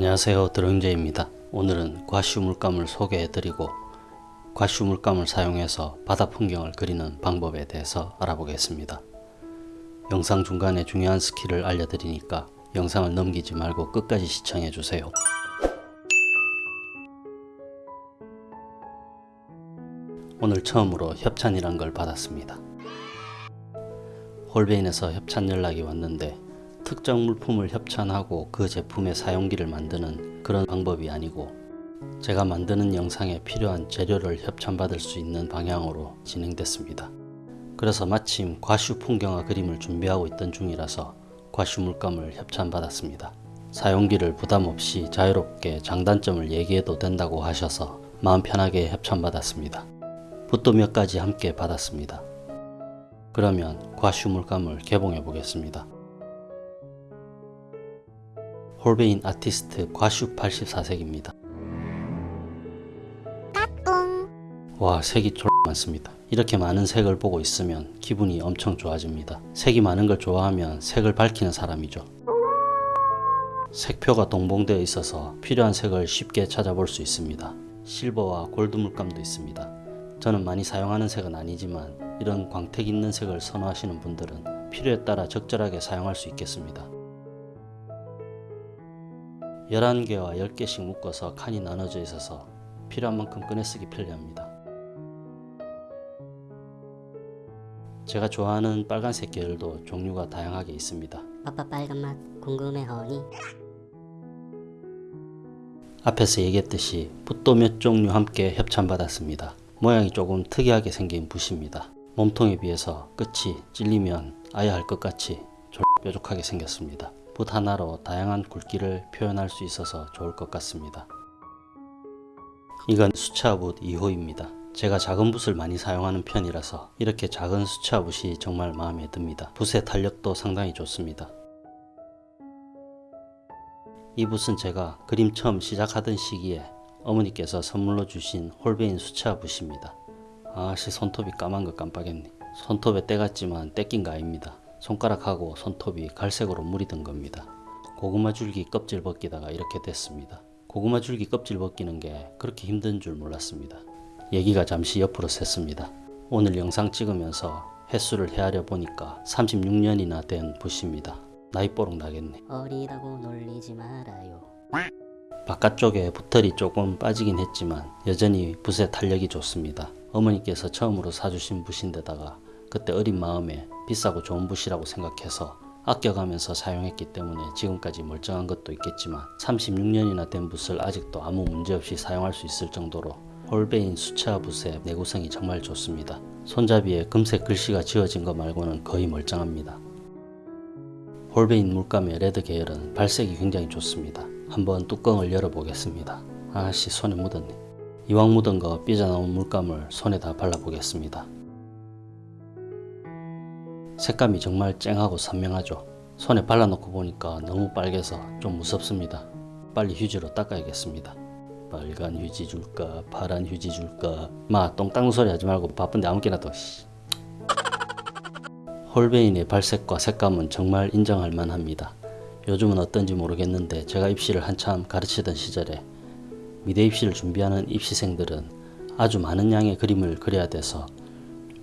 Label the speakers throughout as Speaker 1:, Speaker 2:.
Speaker 1: 안녕하세요 드렁제입니다. 오늘은 과슈 물감을 소개해 드리고 과슈 물감을 사용해서 바다 풍경을 그리는 방법에 대해서 알아보겠습니다. 영상 중간에 중요한 skill을 알려드리니까 영상을 넘기지 말고 끝까지 시청해 주세요. 오늘 처음으로 협찬이란 걸 받았습니다. 홀베인에서 협찬 연락이 왔는데 특정 물품을 협찬하고 그 제품의 사용기를 만드는 그런 방법이 아니고 제가 만드는 영상에 필요한 재료를 협찬받을 수 있는 방향으로 진행됐습니다. 그래서 마침 과슈 풍경화 그림을 준비하고 있던 중이라서 과슈 물감을 협찬받았습니다. 사용기를 부담 없이 자유롭게 장단점을 얘기해도 된다고 하셔서 마음 편하게 협찬받았습니다. 붓도 몇 가지 함께 받았습니다. 그러면 과슈 물감을 개봉해 보겠습니다. 홀베인 아티스트 과슈 84색입니다. 와 색이 쫄 많습니다. 이렇게 많은 색을 보고 있으면 기분이 엄청 좋아집니다. 색이 많은 걸 좋아하면 색을 밝히는 사람이죠. 색표가 동봉되어 있어서 필요한 색을 쉽게 찾아볼 수 있습니다. 실버와 골드 물감도 있습니다. 저는 많이 사용하는 색은 아니지만 이런 광택 있는 색을 선호하시는 분들은 필요에 따라 적절하게 사용할 수 있겠습니다. 11개와 10개씩 묶어서 칸이 나눠져 있어서 필요한 만큼 꺼내 쓰기 편리합니다. 제가 좋아하는 빨간색 계열도 종류가 다양하게 있습니다.
Speaker 2: 아빠 빨간 맛 궁금해 허니
Speaker 1: 앞에서 얘기했듯이 붓도 몇 종류 함께 협찬받았습니다. 모양이 조금 특이하게 생긴 붓입니다. 몸통에 비해서 끝이 찔리면 아야 할 것 같이 뾰족하게 생겼습니다. 붓 하나로 다양한 굵기를 표현할 수 있어서 좋을 것 같습니다. 이건 수채화붓 2호입니다. 제가 작은 붓을 많이 사용하는 편이라서 이렇게 작은 수채화붓이 정말 마음에 듭니다. 붓의 탄력도 상당히 좋습니다. 이 붓은 제가 그림 처음 시작하던 시기에 어머니께서 선물로 주신 홀베인 수채화붓입니다. 아씨 손톱이 까만 거 깜빡했네. 손톱에 때 같지만 떼낀 거 아닙니다. 손가락하고 손톱이 갈색으로 물이 든 겁니다. 고구마 줄기 껍질 벗기다가 이렇게 됐습니다. 고구마 줄기 껍질 벗기는 게 그렇게 힘든 줄 몰랐습니다. 얘기가 잠시 옆으로 샜습니다. 오늘 영상 찍으면서 횟수를 헤아려 보니까 36년이나 된 붓입니다. 나이 뽀록 나겠네.
Speaker 2: 어리다고 놀리지 말아요
Speaker 1: 바깥쪽에 붓털이 조금 빠지긴 했지만 여전히 붓의 탄력이 좋습니다. 어머니께서 처음으로 사주신 붓인데다가 그때 어린 마음에 비싸고 좋은 붓이라고 생각해서 아껴가면서 사용했기 때문에 지금까지 멀쩡한 것도 있겠지만 36년이나 된 붓을 아직도 아무 문제없이 사용할 수 있을 정도로 홀베인 수채화 붓의 내구성이 정말 좋습니다. 손잡이에 금색 글씨가 지워진 것 말고는 거의 멀쩡합니다. 홀베인 물감의 red 계열은 발색이 굉장히 좋습니다. 한번 뚜껑을 열어보겠습니다. 아씨 손에 묻었네. 이왕 묻은 거 삐져나온 물감을 손에 다 발라보겠습니다. 색감이 정말 쨍하고 선명하죠. 손에 발라놓고 보니까 너무 빨개서 좀 무섭습니다. 빨리 휴지로 닦아야겠습니다. 빨간 휴지 줄까 파란 휴지 줄까 마 똥땅 소리 하지 말고 바쁜데 아무렇게나 둬 홀베인의 발색과 색감은 정말 인정할 만합니다. 요즘은 어떤지 모르겠는데 제가 입시를 한참 가르치던 시절에 미대 입시를 준비하는 입시생들은 아주 많은 양의 그림을 그려야 돼서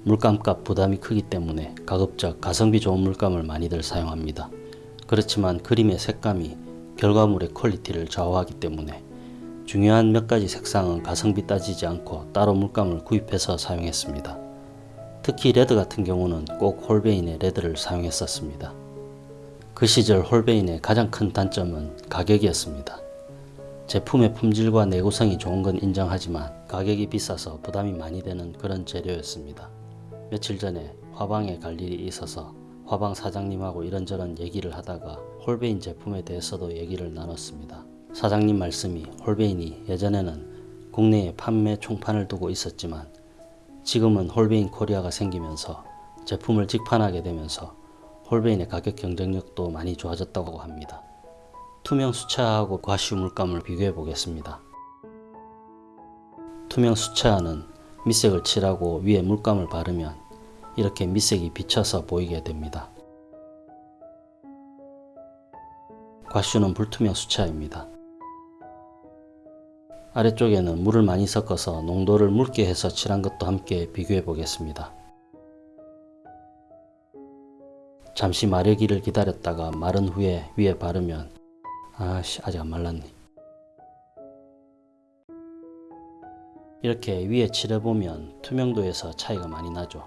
Speaker 1: 물감값 부담이 크기 때문에 가급적 가성비 좋은 물감을 많이들 사용합니다. 그렇지만 그림의 색감이 결과물의 quality를 좌우하기 때문에 중요한 몇 가지 색상은 가성비 따지지 않고 따로 물감을 구입해서 사용했습니다. 특히 red 같은 경우는 꼭 홀베인의 red를 사용했었습니다. 그 시절 홀베인의 가장 큰 단점은 가격이었습니다. 제품의 품질과 내구성이 좋은 건 인정하지만 가격이 비싸서 부담이 많이 되는 그런 재료였습니다. 며칠 전에 화방에 갈 일이 있어서 화방 사장님하고 이런저런 얘기를 하다가 홀베인 제품에 대해서도 얘기를 나눴습니다. 사장님 말씀이 홀베인이 예전에는 국내에 판매 총판을 두고 있었지만 지금은 홀베인 코리아가 생기면서 제품을 직판하게 되면서 홀베인의 가격 경쟁력도 많이 좋아졌다고 합니다. 투명 수채화하고 과슈 물감을 비교해 보겠습니다. 투명 수채화는 밑색을 칠하고 위에 물감을 바르면 이렇게 밑색이 비쳐서 보이게 됩니다. 과슈는 불투명 수채화입니다. 아래쪽에는 물을 많이 섞어서 농도를 묽게 해서 칠한 것도 함께 비교해 보겠습니다. 잠시 마르기를 기다렸다가 마른 후에 위에 바르면 아씨 아직 안 말랐네. 이렇게 위에 칠해보면 투명도에서 차이가 많이 나죠.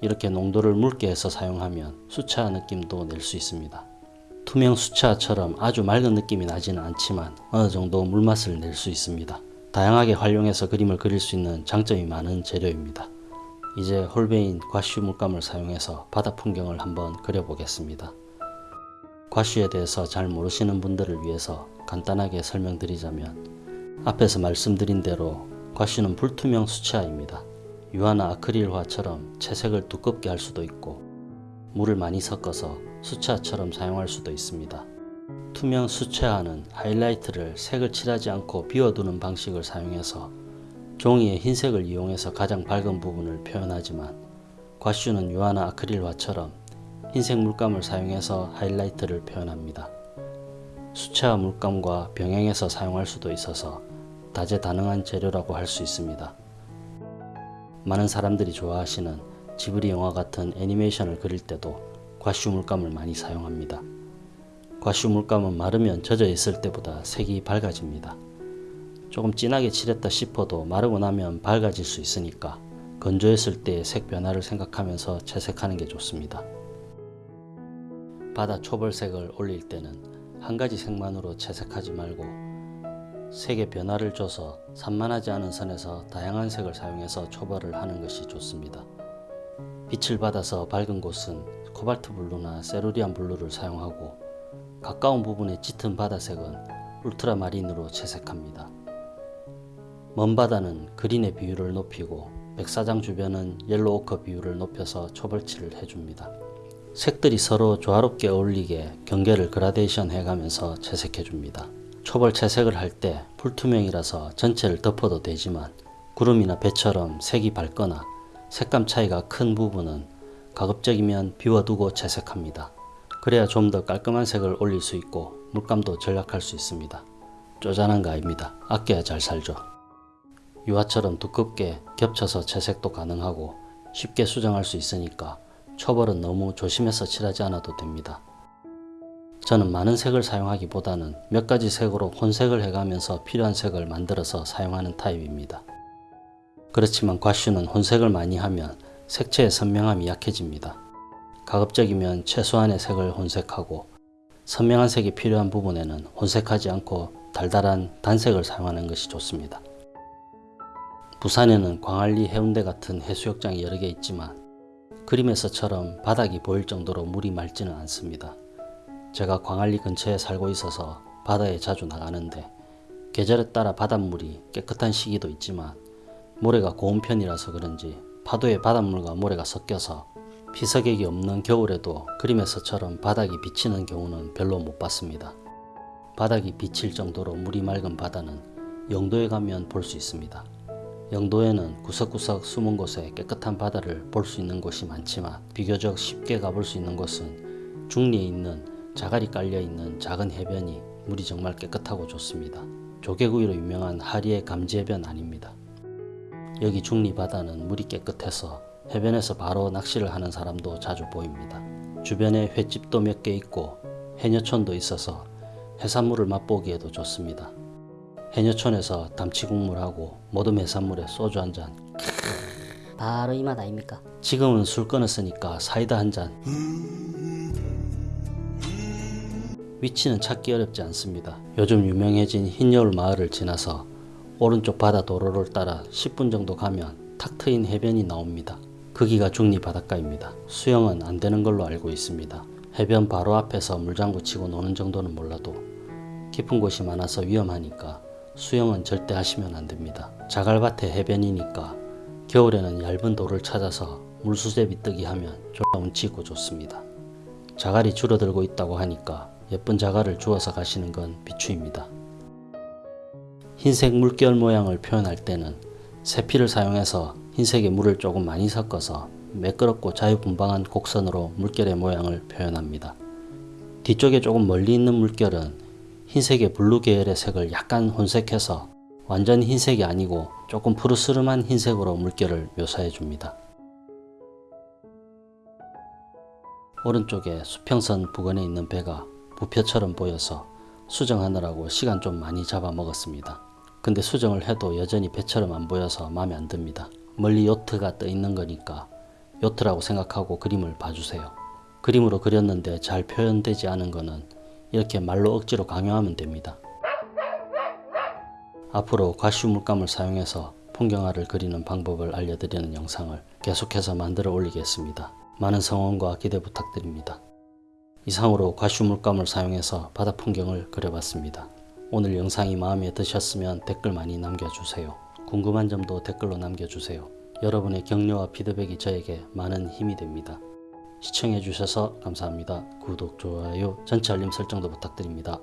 Speaker 1: 이렇게 농도를 묽게 해서 사용하면 수채화 느낌도 낼 수 있습니다. 투명 수채화처럼 아주 맑은 느낌이 나지는 않지만 어느 정도 물맛을 낼 수 있습니다. 다양하게 활용해서 그림을 그릴 수 있는 장점이 많은 재료입니다. 이제 홀베인 과슈 물감을 사용해서 바다 풍경을 한번 그려보겠습니다. 과슈에 대해서 잘 모르시는 분들을 위해서 간단하게 설명드리자면 앞에서 말씀드린 대로 과슈는 불투명 수채화입니다. 유화나 아크릴화처럼 채색을 두껍게 할 수도 있고 물을 많이 섞어서 수채화처럼 사용할 수도 있습니다. 투명 수채화는 하이라이트를 색을 칠하지 않고 비워두는 방식을 사용해서 종이의 흰색을 이용해서 가장 밝은 부분을 표현하지만 과슈는 유화나 아크릴화처럼 흰색 물감을 사용해서 하이라이트를 표현합니다. 수채화 물감과 병행해서 사용할 수도 있어서 다재다능한 재료라고 할 수 있습니다. 많은 사람들이 좋아하시는 지브리 영화 같은 애니메이션을 그릴 때도 과슈 물감을 많이 사용합니다. 과슈 물감은 마르면 젖어 있을 때보다 색이 밝아집니다. 조금 진하게 칠했다 싶어도 마르고 나면 밝아질 수 있으니까 건조했을 때색 변화를 생각하면서 채색하는 게 좋습니다. 바다 초벌색을 올릴 때는 한 가지 색만으로 채색하지 말고 색의 변화를 줘서 산만하지 않은 선에서 다양한 색을 사용해서 초벌을 하는 것이 좋습니다. 빛을 받아서 밝은 곳은 코발트 블루나 세루리안 블루를 사용하고 가까운 부분의 짙은 바다색은 울트라마린으로 채색합니다. 먼 바다는 green의 비율을 높이고 백사장 주변은 옐로우 오커 비율을 높여서 초벌칠을 해줍니다. 색들이 서로 조화롭게 어울리게 경계를 그라데이션 해가면서 채색해줍니다. 초벌 채색을 할 때 불투명이라서 전체를 덮어도 되지만 구름이나 배처럼 색이 밝거나 색감 차이가 큰 부분은 가급적이면 비워두고 채색합니다. 그래야 좀 더 깔끔한 색을 올릴 수 있고 물감도 절약할 수 있습니다. 쪼잔한 거 아닙니다. 아껴야 잘 살죠. 유화처럼 두껍게 겹쳐서 채색도 가능하고 쉽게 수정할 수 있으니까 초벌은 너무 조심해서 칠하지 않아도 됩니다. 저는 많은 색을 사용하기보다는 몇 가지 색으로 혼색을 해가면서 필요한 색을 만들어서 사용하는 타입입니다. 그렇지만 과슈는 혼색을 많이 하면 색채의 선명함이 약해집니다. 가급적이면 최소한의 색을 혼색하고 선명한 색이 필요한 부분에는 혼색하지 않고 달달한 단색을 사용하는 것이 좋습니다. 부산에는 광안리 해운대 같은 해수욕장이 여러 개 있지만 그림에서처럼 바닥이 보일 정도로 물이 맑지는 않습니다. 제가 광안리 근처에 살고 있어서 바다에 자주 나가는데 계절에 따라 바닷물이 깨끗한 시기도 있지만 모래가 고운 편이라서 그런지 파도에 바닷물과 모래가 섞여서 피서객이 없는 겨울에도 그림에서처럼 바닥이 비치는 경우는 별로 못 봤습니다. 바닥이 비칠 정도로 물이 맑은 바다는 영도에 가면 볼 수 있습니다. 영도에는 구석구석 숨은 곳에 깨끗한 바다를 볼 수 있는 곳이 많지만 비교적 쉽게 가볼 수 있는 곳은 중리에 있는 자갈이 깔려 있는 작은 해변이 물이 정말 깨끗하고 좋습니다. 조개구이로 유명한 하리의 감지해변 아닙니다. 여기 중리 바다는 물이 깨끗해서 해변에서 바로 낚시를 하는 사람도 자주 보입니다. 주변에 횟집도 몇 개 있고 해녀촌도 있어서 해산물을 맛보기에도 좋습니다. 해녀촌에서 담치국물하고 모듬 해산물에 소주 한 잔.
Speaker 2: 바로 이 맛 아닙니까?
Speaker 1: 지금은 술 끊었으니까 사이다 한 잔. 위치는 찾기 어렵지 않습니다. 요즘 유명해진 흰여울 마을을 지나서 오른쪽 바다 도로를 따라 10분 정도 가면 탁 트인 해변이 나옵니다. 거기가 중리 바닷가입니다. 수영은 안 되는 걸로 알고 있습니다. 해변 바로 앞에서 물장구 치고 노는 정도는 몰라도 깊은 곳이 많아서 위험하니까 수영은 절대 하시면 안 됩니다. 자갈밭의 해변이니까 겨울에는 얇은 돌을 찾아서 물수제비 뜨기 하면 졸라 운치 있고 좋습니다. 자갈이 줄어들고 있다고 하니까 예쁜 자갈을 주워서 가시는 건 비추입니다. 흰색 물결 모양을 표현할 때는 세필을 사용해서 흰색의 물을 조금 많이 섞어서 매끄럽고 자유분방한 곡선으로 물결의 모양을 표현합니다. 뒤쪽에 조금 멀리 있는 물결은 흰색에 블루 계열의 색을 약간 혼색해서 완전 흰색이 아니고 조금 푸르스름한 흰색으로 물결을 묘사해 줍니다. 오른쪽에 수평선 부근에 있는 배가 부표처럼 보여서 수정하느라고 시간 좀 많이 잡아먹었습니다. 근데 수정을 해도 여전히 배처럼 안 보여서 마음에 안 듭니다. 멀리 요트가 떠 있는 거니까 요트라고 생각하고 그림을 봐주세요. 그림으로 그렸는데 잘 표현되지 않은 거는 이렇게 말로 억지로 강요하면 됩니다. 앞으로 과슈 물감을 사용해서 풍경화를 그리는 방법을 알려드리는 영상을 계속해서 만들어 올리겠습니다. 많은 성원과 기대 부탁드립니다. 이상으로 과슈 물감을 사용해서 바다 풍경을 그려봤습니다. 오늘 영상이 마음에 드셨으면 댓글 많이 남겨주세요. 궁금한 점도 댓글로 남겨주세요. 여러분의 격려와 피드백이 저에게 많은 힘이 됩니다. 시청해주셔서 감사합니다. 구독, 좋아요, 전체 알림 설정도 부탁드립니다.